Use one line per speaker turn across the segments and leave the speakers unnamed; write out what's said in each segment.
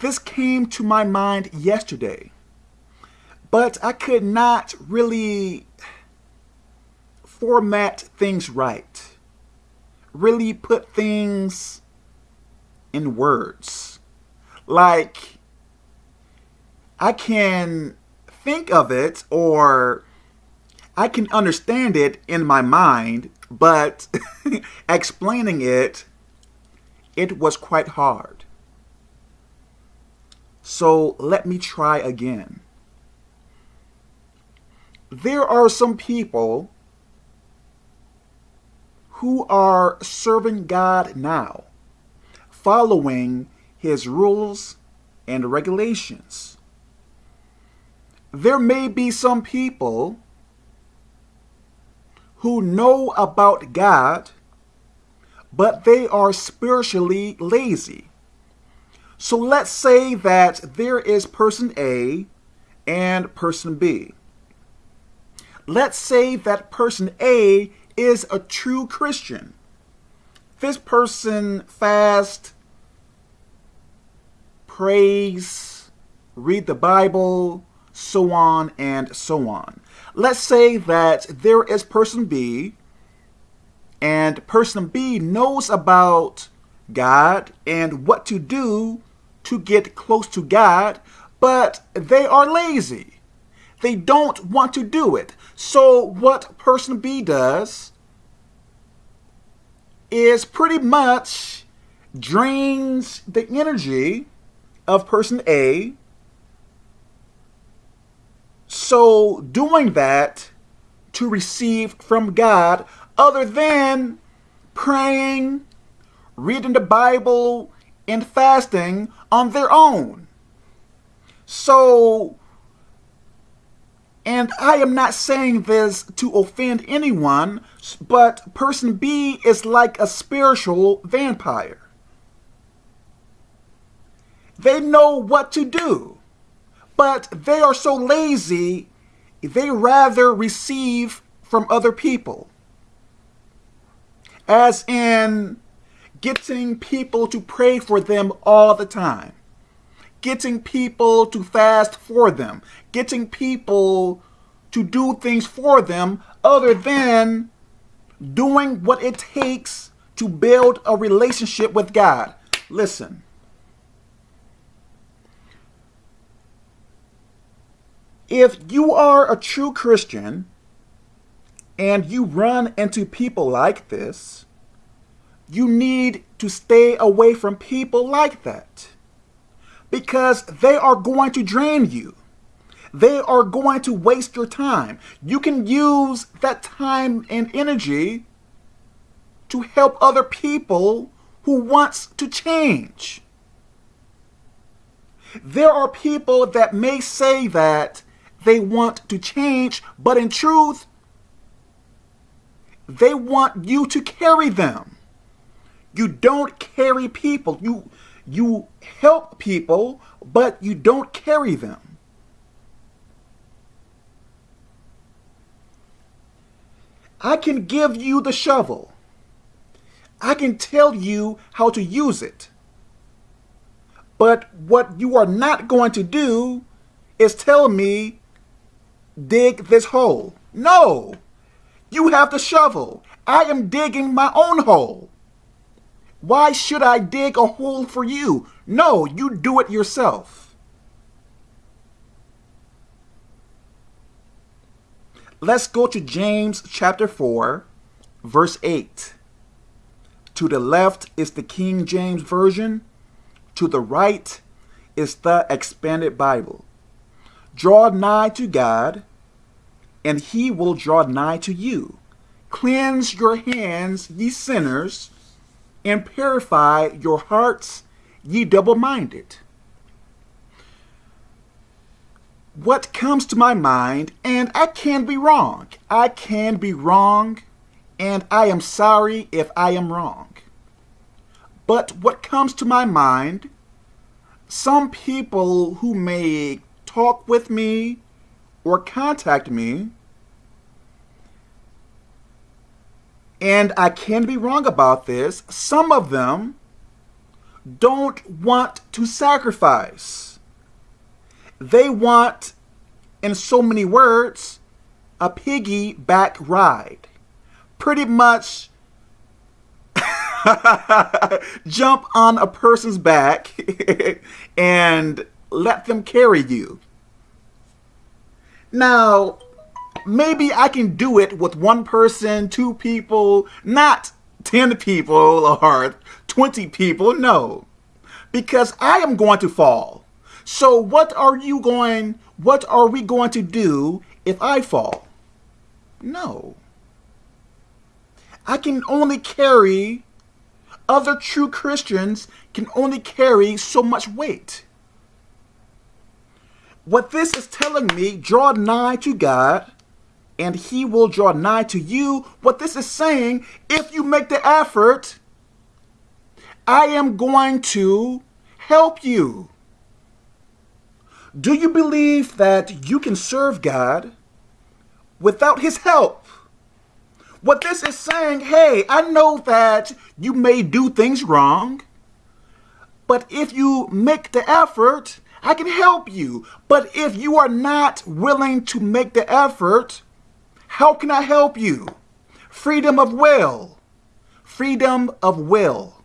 this came to my mind yesterday, but I could not really format things right, really put things in words. Like, I can think of it or I can understand it in my mind, but explaining it, it was quite hard. So let me try again. There are some people who are serving God now, following his rules and regulations. There may be some people who know about God, but they are spiritually lazy. So let's say that there is person A and person B. Let's say that person A is a true Christian. This person fast, prays, read the Bible, so on and so on. Let's say that there is person B and person B knows about God and what to do to get close to God, but they are lazy. They don't want to do it. So what person B does is pretty much drains the energy of person A. So doing that to receive from God other than praying, reading the Bible, and fasting on their own. So and I am not saying this to offend anyone, but person B is like a spiritual vampire. They know what to do, but they are so lazy, they rather receive from other people. As in getting people to pray for them all the time getting people to fast for them, getting people to do things for them other than doing what it takes to build a relationship with God. Listen. If you are a true Christian and you run into people like this, you need to stay away from people like that because they are going to drain you. They are going to waste your time. You can use that time and energy to help other people who wants to change. There are people that may say that they want to change, but in truth, they want you to carry them. You don't carry people. You you help people, but you don't carry them. I can give you the shovel. I can tell you how to use it. But what you are not going to do is tell me, dig this hole. No, you have the shovel. I am digging my own hole. Why should I dig a hole for you? No, you do it yourself. Let's go to James chapter 4, verse 8. To the left is the King James Version. To the right is the Expanded Bible. Draw nigh to God, and he will draw nigh to you. Cleanse your hands, ye sinners, and purify your hearts, ye double-minded. What comes to my mind, and I can be wrong. I can be wrong, and I am sorry if I am wrong. But what comes to my mind, some people who may talk with me or contact me and I can be wrong about this, some of them don't want to sacrifice. They want, in so many words, a piggyback ride. Pretty much jump on a person's back and let them carry you. Now, maybe I can do it with one person, two people, not 10 people or 20 people. No, because I am going to fall. So what are you going, what are we going to do if I fall? No. I can only carry, other true Christians can only carry so much weight. What this is telling me, draw nigh to God, and he will draw nigh to you. What this is saying, if you make the effort, I am going to help you. Do you believe that you can serve God without his help? What this is saying, hey, I know that you may do things wrong, but if you make the effort, I can help you. But if you are not willing to make the effort, how can I help you? Freedom of will. Freedom of will.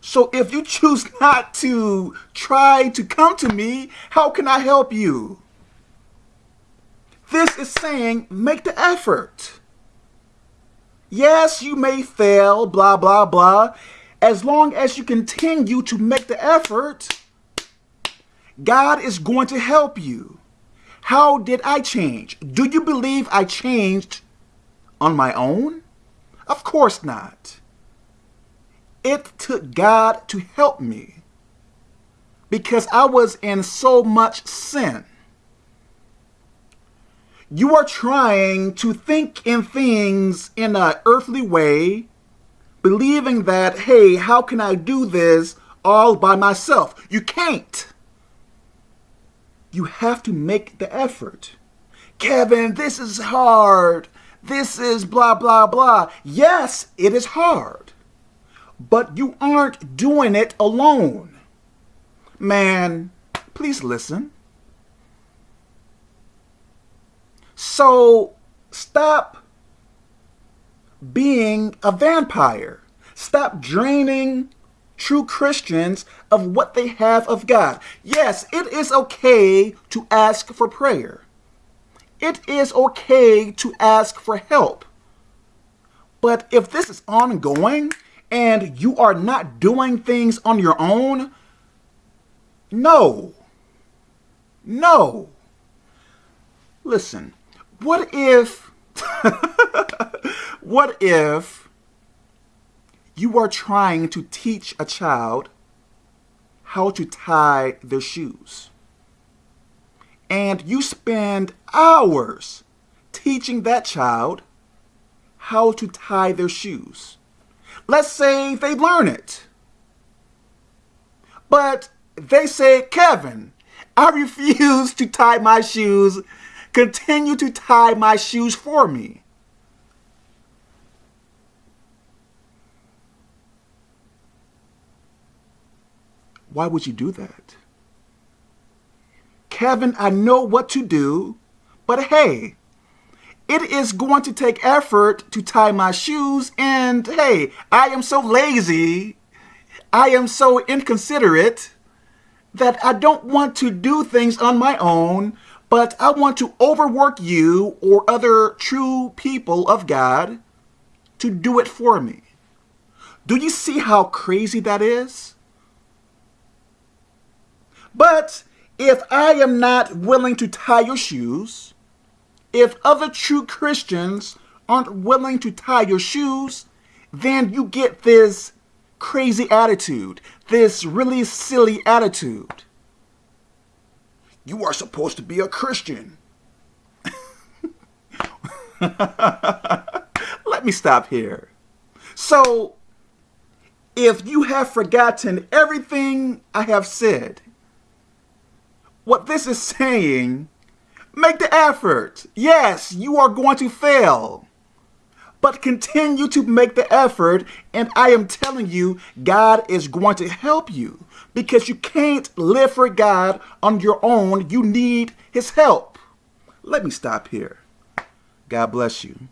So if you choose not to try to come to me, how can I help you? This is saying make the effort. Yes, you may fail, blah, blah, blah. As long as you continue to make the effort, God is going to help you. How did I change? Do you believe I changed on my own? Of course not. It took God to help me because I was in so much sin. You are trying to think in things in an earthly way, believing that, hey, how can I do this all by myself? You can't. You have to make the effort. Kevin, this is hard. This is blah, blah, blah. Yes, it is hard. But you aren't doing it alone. Man, please listen. So stop being a vampire. Stop draining true Christians of what they have of God. Yes, it is okay to ask for prayer. It is okay to ask for help. But if this is ongoing and you are not doing things on your own, no. No. Listen, what if, what if you are trying to teach a child how to tie their shoes? And you spend hours teaching that child how to tie their shoes. Let's say they learn it. But they say, Kevin, I refuse to tie my shoes Continue to tie my shoes for me. Why would you do that? Kevin, I know what to do, but hey, it is going to take effort to tie my shoes, and hey, I am so lazy, I am so inconsiderate that I don't want to do things on my own but I want to overwork you or other true people of God to do it for me. Do you see how crazy that is? But if I am not willing to tie your shoes, if other true Christians aren't willing to tie your shoes, then you get this crazy attitude, this really silly attitude. You are supposed to be a Christian. Let me stop here. So, if you have forgotten everything I have said, what this is saying, make the effort. Yes, you are going to fail. but continue to make the effort. And I am telling you, God is going to help you because you can't live for God on your own. You need his help. Let me stop here. God bless you.